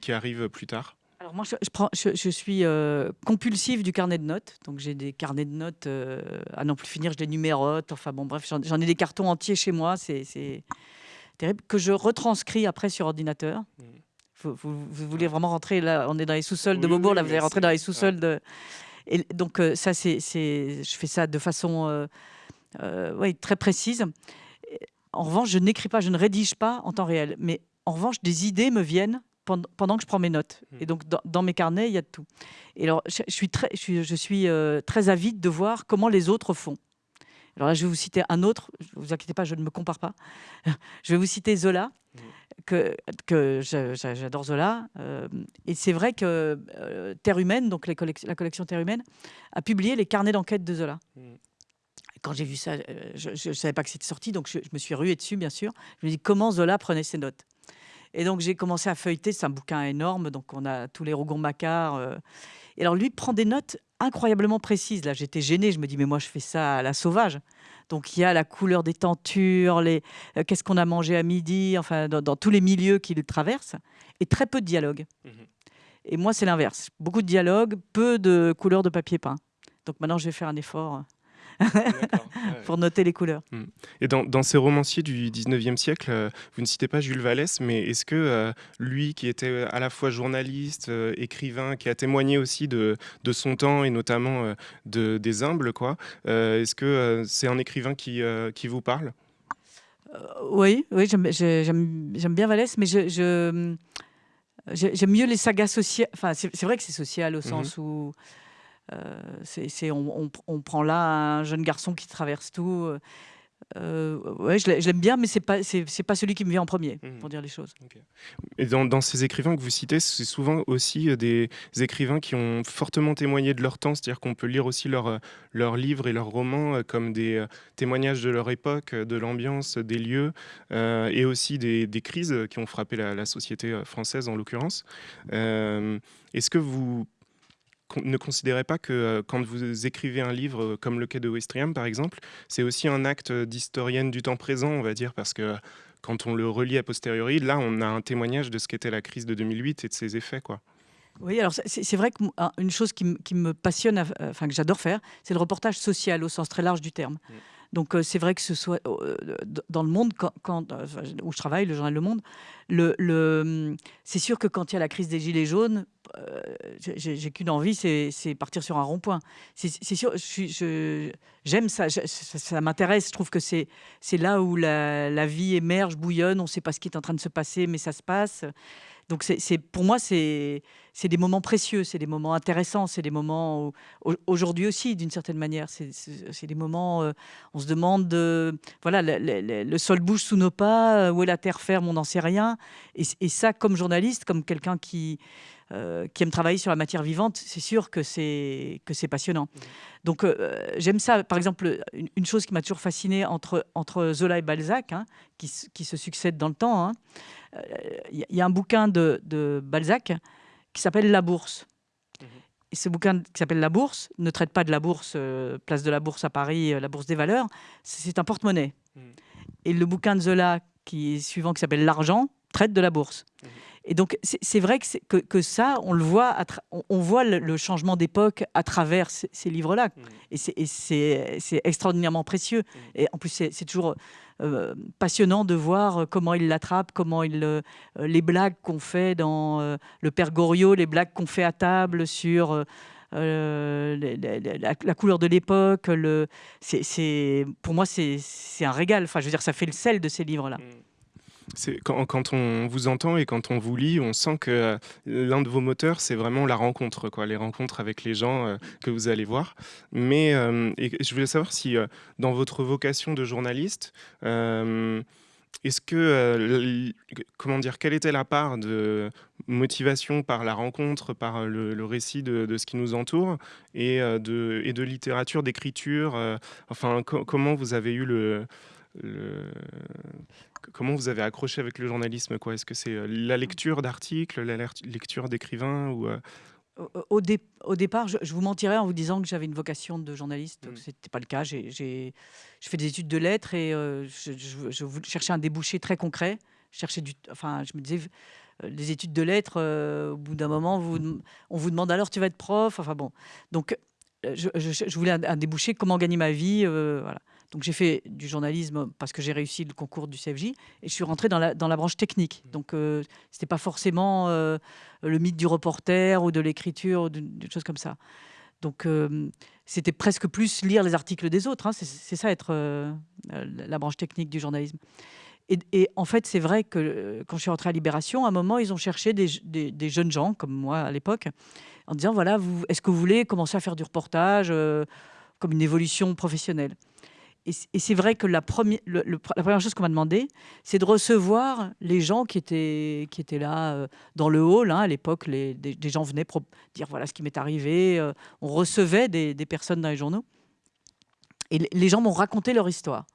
qui arrive plus tard? Alors moi, je, prends, je, suis euh, compulsive du carnet de notes. Donc j'ai des carnets de notes euh, à non plus finir, je les numérote. Enfin bon, bref, j'en ai des cartons entiers chez moi. C'est terrible. Que je retranscris après sur ordinateur. Mmh. Vous, voulez vraiment rentrer là On est dans les sous-sols de Beaubourg, là, vous allez rentrer dans les sous-sols de. Et donc ça, c'est, je fais ça de façon ouais, très précise. En revanche, je n'écris pas, je ne rédige pas en temps réel. Mais en revanche, des idées me viennent pendant, que je prends mes notes. Et donc, dans, mes carnets, il y a de tout. Et alors, je, suis, très, je suis, je suis très avide de voir comment les autres font. Alors là, je vais vous citer un autre. Ne vous inquiétez pas, je ne me compare pas. je vais vous citer Zola, que, que j'adore Zola. Euh, et c'est vrai que euh, Terre humaine, donc la collection Terre humaine, a publié les carnets d'enquête de Zola. Mm. Quand j'ai vu ça, euh, je ne savais pas que c'était sorti, donc je, me suis rué dessus, bien sûr. Je me dis comment Zola prenait ses notes? Et donc j'ai commencé à feuilleter, c'est un bouquin énorme, donc on a tous les Rougon-Macquart. et alors lui prend des notes incroyablement précises. Là, j'étais gênée, je me dis mais moi je fais ça à la sauvage. Donc il y a la couleur des tentures, les euh, qu'est-ce qu'on a mangé à midi, enfin dans, tous les milieux qu'il traverse, et très peu de dialogue. Mmh et moi c'est l'inverse, beaucoup de dialogue, peu de couleurs de papier peint. Donc maintenant je vais faire un effort pour noter les couleurs. Hmm. Et dans, ces romanciers du 19e siècle, euh, vous ne citez pas Jules Vallès, mais est-ce que euh, lui, qui était à la fois journaliste, euh, écrivain, qui a témoigné aussi de, de son temps et notamment de, des humbles, quoi, est-ce que c'est un écrivain qui, qui vous parle? Oui, oui j'aime bien Vallès, mais je... J'aime mieux les sagas sociales. Enfin, c'est vrai que c'est social au mmh euh, on, prend là un jeune garçon qui traverse tout. Euh, euh ouais, je l'aime bien, mais c'est pas c'est pas celui qui me vient en premier, mmh. pour dire les choses. Et dans, ces écrivains que vous citez, c'est souvent aussi des écrivains qui ont fortement témoigné de leur temps, c'est-à-dire qu'on peut lire aussi leurs leurs livres et leurs romans comme des témoignages de leur époque, de l'ambiance, des lieux, et aussi des, des, crises qui ont frappé la, la société française en l'occurrence. Est-ce que vous ne considérez pas que euh, quand vous écrivez un livre euh, comme Le Quai de Ouistreham, par exemple, c'est aussi un acte d'historienne du temps présent, on va dire, parce que quand on le relit a posteriori, là, on a un témoignage de ce qu'était la crise de 2008 et de ses effets, quoi. Oui, alors c'est vrai qu'une chose qui, me passionne, enfin que j'adore faire, c'est le reportage social au sens très large du terme. Mm. Donc c'est vrai que ce soit dans le monde, quand, où je travaille, le journal Le Monde, le, c'est sûr que quand il y a la crise des Gilets jaunes, j'ai qu'une envie, c'est partir sur un rond-point. C'est sûr, j'aime ça, ça, m'intéresse. Je trouve que c'est là où la, vie émerge, bouillonne, on ne sait pas ce qui est en train de se passer, mais ça se passe. Donc pour moi, c'est des moments précieux, c'est des moments intéressants, c'est des moments aujourd'hui aussi d'une certaine manière. C'est des moments, euh, on se demande, voilà, le, sol bouge sous nos pas, euh, où est la terre ferme, on n'en sait rien. Et, ça, comme journaliste, comme quelqu'un qui euh, qui aime travailler sur la matière vivante, c'est sûr que c'est que c'est passionnant. Mmh. Donc j'aime ça. Par exemple, une, chose qui m'a toujours fasciné entre entre Zola et Balzac, hein, qui, qui, se succèdent dans le temps. Hein, il y, a un bouquin de, Balzac qui s'appelle La Bourse. Mhm. Et ce bouquin qui s'appelle La Bourse ne traite pas de la bourse, euh, place de la Bourse à Paris, euh, la Bourse des valeurs. C'est un porte-monnaie. Mhm. Et le bouquin de Zola, qui est suivant, qui s'appelle L'argent, traite de la bourse. Et donc, c'est vrai que, que, ça, on le voit, on, voit le, changement d'époque à travers ces, livres-là. Et c'est extraordinairement précieux. Et en plus, c'est toujours euh, passionnant de voir comment il l'attrape, comment il euh, les blagues qu'on fait dans euh, le Père Goriot, les blagues qu'on fait à table sur la, couleur de l'époque. Le, c'est, pour moi, c'est, un régal. Enfin, je veux dire, ça fait le sel de ces livres-là. Mm. Quand, on vous entend et quand on vous lit, on sent que euh, l'un de vos moteurs, c'est vraiment la rencontre, les rencontres avec les gens euh, que vous allez voir. Mais euh, je voulais savoir si, dans votre vocation de journaliste, est-ce que, comment dire, quelle était la part de motivation par la rencontre, par le, récit de, ce qui nous entoure, et, de, et de littérature, d'écriture Enfin, comment vous avez eu le, le, comment vous avez accroché avec le journalisme quoi? Est-ce que c'est euh, la lecture d'articles, la lecture d'écrivains ou euh? au, au, départ, je, vous mentirais en vous disant que j'avais une vocation de journaliste. Mmh. Ce n'était pas le cas. J'ai je fais des études de lettres et euh, je, je, cherchais un débouché très concret. Je cherchais du, enfin, je me disais, les études de lettres, au bout d'un moment, vous, on vous demande alors tu vas être prof? Enfin bon, donc je, voulais un, un, débouché, comment gagner ma vie, voilà. Donc j'ai fait du journalisme parce que j'ai réussi le concours du CFJ et je suis rentrée dans la, dans la branche technique. Mmh. Donc euh, ce n'était pas forcément euh, le mythe du reporter ou de l'écriture ou d'une chose comme ça. Donc, c'était presque plus lire les articles des autres. Hein. C'est ça être la branche technique du journalisme. Et, en fait, c'est vrai que quand je suis rentrée à Libération, à un moment, ils ont cherché des, jeunes gens, comme moi à l'époque, en disant, voilà, est-ce que vous voulez commencer à faire du reportage comme une évolution professionnelle? Et, c'est vrai que la, première, chose qu'on m'a demandé, c'est de recevoir les gens qui étaient, là euh, dans le hall. Hein, à l'époque, des, gens venaient dire voilà ce qui m'est arrivé. Euh, on recevait des, personnes dans les journaux. Et les gens m'ont raconté leur histoire.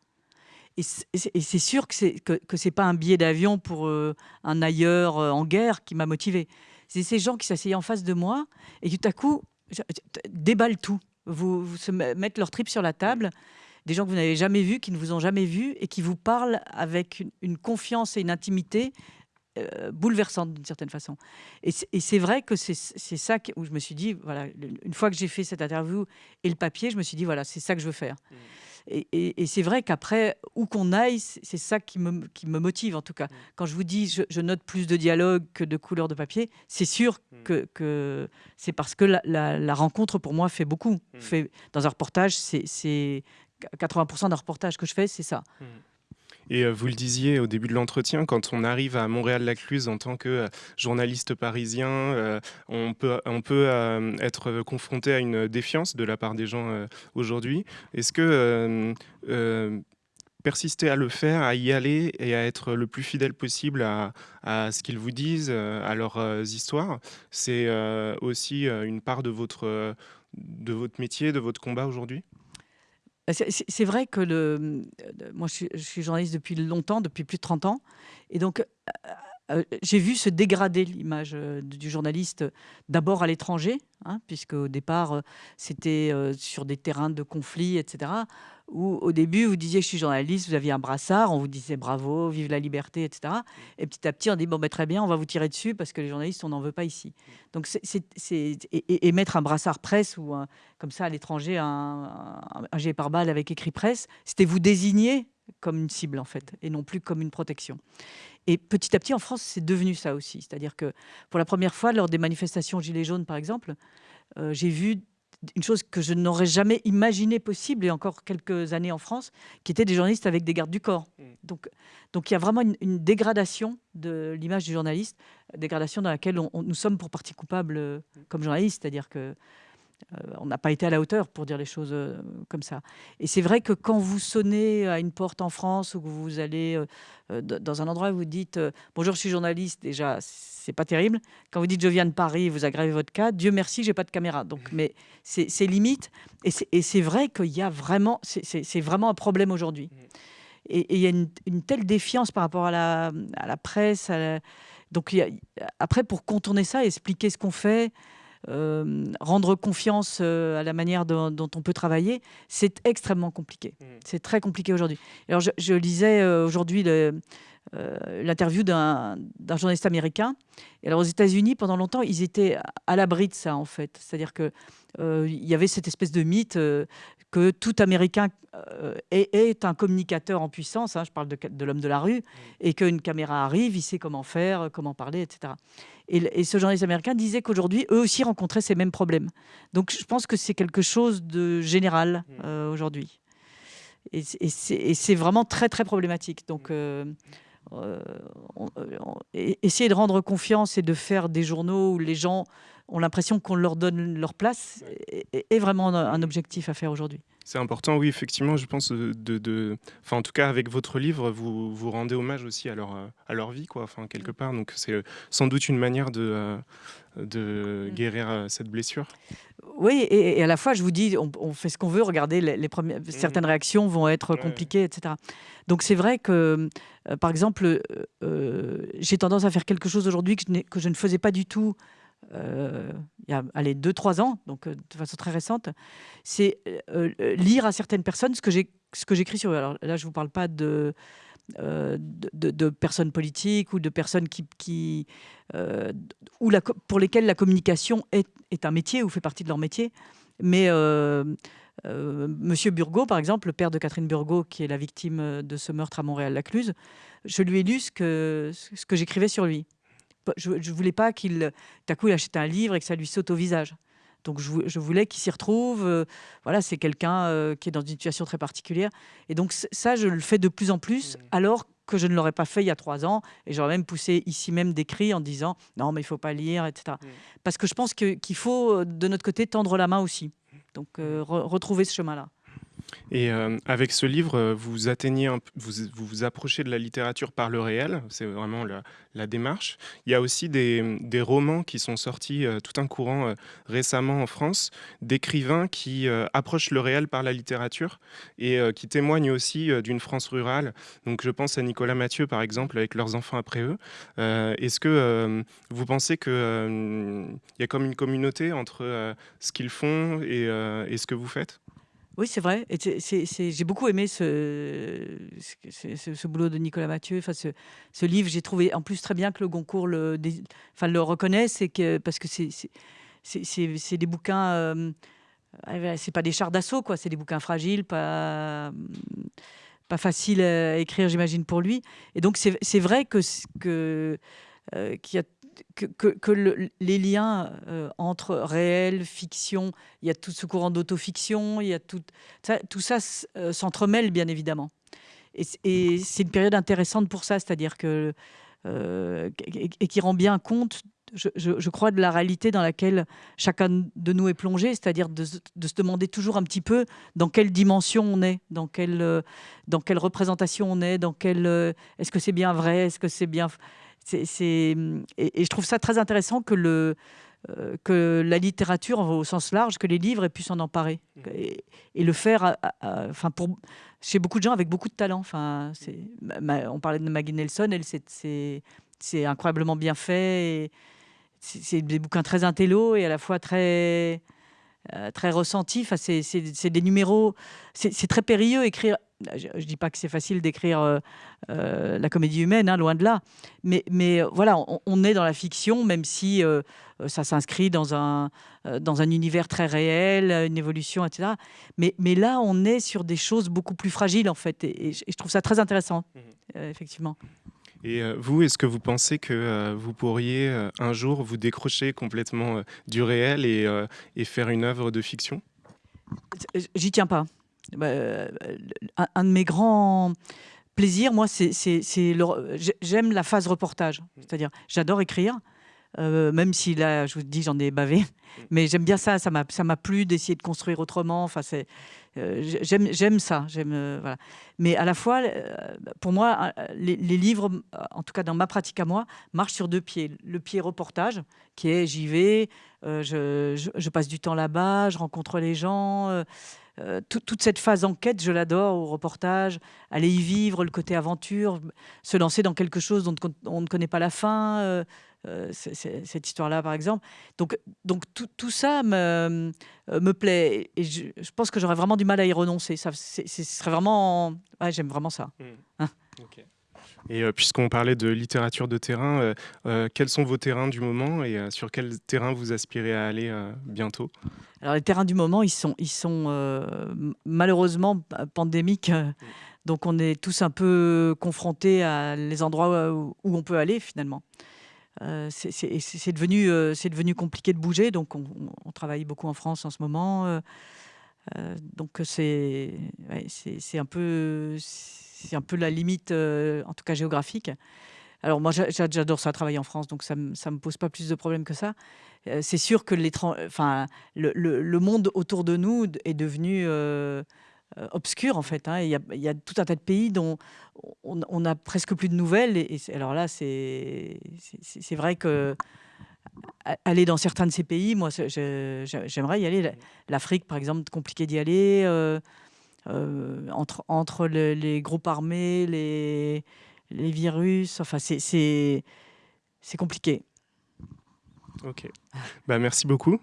Et c'est sûr que ce n'est que, pas un billet d'avion pour euh, un ailleurs en guerre qui m'a motivé. C'est ces gens qui s'asseyaient en face de moi et tout à coup déballent tout. Vous se mettent leur trip sur la table des gens que vous n'avez jamais vus, qui ne vous ont jamais vu et qui vous parlent avec une, confiance et une intimité euh, bouleversante d'une certaine façon. Et c'est vrai que c'est ça où je me suis dit, voilà, une fois que j'ai fait cette interview et le papier, je me suis dit, voilà, c'est ça que je veux faire. Mmh. Et, c'est vrai qu'après, où qu'on aille, c'est ça qui me, qui me motive en tout cas. Mmh. Quand je vous dis, je, note plus de dialogue que de couleurs de papier, c'est sûr mmh. que, que c'est parce que la, la, rencontre pour moi fait beaucoup. Fait, dans un reportage, c'est 80% d'un reportage que je fais, c'est ça. Mmh. Et euh, vous le disiez au début de l'entretien, quand on arrive à Montréal-Lacluse en tant que euh, journaliste parisien, euh, on peut, on peut être confronté à une défiance de la part des gens aujourd'hui. Est-ce que persister à le faire, à y aller et à être le plus fidèle possible à, à ce qu'ils vous disent, à leurs histoires, c'est aussi une part de votre, de votre métier, de votre combat aujourd'hui? C'est vrai que le, moi, je suis, journaliste depuis longtemps, depuis plus de 30 ans. Et donc, euh, euh, j'ai vu se dégrader l'image euh, du journaliste, d'abord à l'étranger, hein, puisque au départ, c'était sur des terrains de conflit, etc où au début, vous disiez je suis journaliste, vous aviez un brassard, on vous disait bravo, vive la liberté, etc. Et petit à petit, on dit bon, ben, très bien, on va vous tirer dessus parce que les journalistes, on n'en veut pas ici. Donc, c'est, et, mettre un brassard presse ou comme ça à l'étranger, un, un, par balle avec écrit presse, c'était vous désigner comme une cible en fait, et non plus comme une protection. Et petit à petit, en France, c'est devenu ça aussi. C'est-à-dire que pour la première fois, lors des manifestations Gilets jaunes, par exemple, euh, j'ai vu une chose que je n'aurais jamais imaginé possible, et encore quelques années en France, qui étaient des journalistes avec des gardes du corps. Mm. Donc, donc il y a vraiment une, dégradation de l'image du journaliste, dégradation dans laquelle on, nous sommes pour partie coupable euh, mm. comme journalistes, c'est-à-dire que on n'a pas été à la hauteur pour dire les choses euh, comme ça. Et c'est vrai que quand vous sonnez à une porte en France ou que vous allez euh, dans un endroit où vous dites bonjour, je suis journaliste, déjà c'est pas terrible. Quand vous dites je viens de Paris, vous aggravez votre cas. Dieu merci, j'ai pas de caméra. Donc, mais c'est limite. Et c'est vrai qu'il y a vraiment, c'est vraiment un problème aujourd'hui. Et il y a une, telle défiance par rapport à la, à la presse. Donc, après, pour contourner ça, expliquer ce qu'on fait, euh, rendre confiance euh, à la manière dont, on peut travailler, c'est extrêmement compliqué. Mmh. C'est très compliqué aujourd'hui. Alors, je, lisais euh, aujourd'hui l'interview d'un journaliste américain. Et alors, aux États-Unis, pendant longtemps, ils étaient à l'abri de ça, en fait. C'est-à-dire que il y avait cette espèce de mythe que tout Américain est, un communicateur en puissance. Hein, je parle de, de l'homme de la rue, et qu'une caméra arrive, il sait comment faire, comment parler, etc. Et, ce journaliste américain disait qu'aujourd'hui, eux aussi rencontraient ces mêmes problèmes. Donc je pense que c'est quelque chose de général mmh. euh, aujourd'hui. Et, c'est vraiment très, très problématique. Donc, euh, euh, essayer de rendre confiance et de faire des journaux où les gens ont l'impression qu'on leur donne leur place est, vraiment un objectif à faire aujourd'hui. C'est important, oui, effectivement, je pense, de, de, Enfin, en tout cas, avec votre livre, vous, vous rendez hommage aussi à leur, à leur vie, quoi, enfin, quelque part. Donc, c'est sans doute une manière de, euh, de guérir euh, cette blessure. Oui, et, à la fois, je vous dis, on, fait ce qu'on veut. Regardez, les, premières, mm. certaines réactions vont être compliquées, etc. Donc, c'est vrai que, euh, par exemple, j'ai tendance à faire quelque chose aujourd'hui que, que, je ne faisais pas du tout euh, il y a allez, deux, trois ans, donc euh, de façon très récente, c'est euh, lire à certaines personnes ce que j'écris sur eux. Alors là, je ne vous parle pas de, de, personnes politiques ou de personnes qui, qui ou pour lesquelles la communication est, est, un métier ou fait partie de leur métier. Mais Monsieur Burgot, par exemple, le père de Catherine Burgot, qui est la victime de ce meurtre à Montréal-Lacluse, je lui ai lu ce que, ce que j'écrivais sur lui je ne voulais pas qu'il, d'un coup, il achète un livre et que ça lui saute au visage. Donc je, voulais qu'il s'y retrouve. voilà, c'est quelqu'un qui est dans une situation très particulière. Et donc ça, je le fais de plus en plus, mmh. alors que je ne l'aurais pas fait il y a trois ans. Et j'aurais même poussé ici même des cris en disant non, mais il faut pas lire, etc. Mmh. Parce que je pense qu'il faut, de notre côté, tendre la main aussi. Donc retrouver ce chemin-là. Et euh, avec ce livre, euh, vous atteignez, vous, vous, approchez de la littérature par le réel, c'est vraiment la, démarche. Il y a aussi des, romans qui sont sortis euh, tout un courant récemment en France, d'écrivains qui approchent le réel par la littérature et qui témoignent aussi d'une France rurale. Donc je pense à Nicolas Mathieu par exemple, avec leurs enfants après eux. Est-ce que vous pensez qu'il y a comme une communauté entre ce qu'ils font et ce que vous faites? Oui, c'est vrai. J'ai beaucoup aimé ce, boulot de Nicolas Mathieu. Enfin, ce, livre, j'ai trouvé en plus très bien que le Goncourt le, enfin, reconnaît, que, parce que c'est des bouquins. Euh, c'est pas des chars d'assaut, quoi. C'est des bouquins fragiles, pas pas faciles à écrire, j'imagine, pour lui. Et donc, c'est vrai que, qu'il y a que, les liens euh, entre réel, fiction, il y a tout ce courant d'autofiction, il y a tout ça, tout ça euh, s'entremêle bien évidemment. Et, c'est une période intéressante pour ça, c'est-à-dire que euh, et, qui rend bien compte, je, crois, de la réalité dans laquelle chacun de nous est plongé, c'est-à-dire de, se demander toujours un petit peu dans quelle dimension on est, dans quelle, dans quelle représentation on est, dans quelle est-ce que c'est bien vrai, est-ce que c'est bien et, je trouve ça très intéressant que, le, euh, que la littérature, au sens large, que les livres aient pu s'en emparer mmh. et, le faire pour, chez beaucoup de gens avec beaucoup de talent. Enfin, on parlait de Maggie Nelson, elle, c'est incroyablement bien fait. C'est des bouquins très intello et à la fois très, euh, très ressentis. Enfin, c'est des numéros, c'est très périlleux écrire je ne dis pas que c'est facile d'écrire euh, euh, la comédie humaine, hein, loin de là. Mais, mais euh, voilà, on, est dans la fiction, même si ça s'inscrit dans un, dans un univers très réel, une évolution, etc. Mais, mais là, on est sur des choses beaucoup plus fragiles, en fait. Et, je trouve ça très intéressant, mmh. effectivement. Et vous, est-ce que vous pensez que vous pourriez un jour vous décrocher complètement du réel et, et faire une œuvre de fiction? J'y tiens pas. Bah, euh, un, de mes grands plaisirs, moi, c'est j'aime la phase reportage. C'est-à-dire, j'adore écrire. Euh, même si là, je vous dis, j'en ai bavé, mais j'aime bien ça. Ça m'a plu d'essayer de construire autrement. Enfin, c'est j'aime ça. J'aime voilà. Mais à la fois, pour moi, les, livres, en tout cas dans ma pratique à moi, marchent sur deux pieds. Le pied reportage, qui est j'y vais, je, je, passe du temps là-bas, je rencontre les gens. Euh, toute cette phase enquête, je l'adore au reportage, aller y vivre, le côté aventure, se lancer dans quelque chose dont on ne connaît pas la fin, euh, euh, cette histoire-là par exemple. Donc, tout, ça me, me plaît et je, pense que j'aurais vraiment du mal à y renoncer. Ça, ce serait vraiment... J'aime vraiment ça. Mmh. Hein. Et euh, puisqu'on parlait de littérature de terrain, euh, euh, quels sont vos terrains du moment et sur quel terrain vous aspirez à aller bientôt? Alors les terrains du moment, ils sont, ils sont malheureusement pandémiques. Donc on est tous un peu confrontés à les endroits où, on peut aller finalement. c'est devenu, c'est devenu compliqué de bouger, donc on, travaille beaucoup en France en ce moment. Donc c'est c'est un peu c'est un peu la limite, euh, en tout cas géographique. Alors moi, j'adore ça, travailler en France, donc ça ne me pose pas plus de problèmes que ça. Euh, c'est sûr que enfin, le, le, monde autour de nous est devenu euh, obscur, en fait. Hein. Il, y a, y a, tout un tas de pays dont on n'a presque plus de nouvelles. Et, alors là, c'est vrai que aller dans certains de ces pays, moi, j'aimerais y aller. L'Afrique, par exemple, compliqué d'y aller. Euh, entre, entre les groupes armés, les, les virus. Enfin, c'est compliqué. Ok. Bah, merci beaucoup.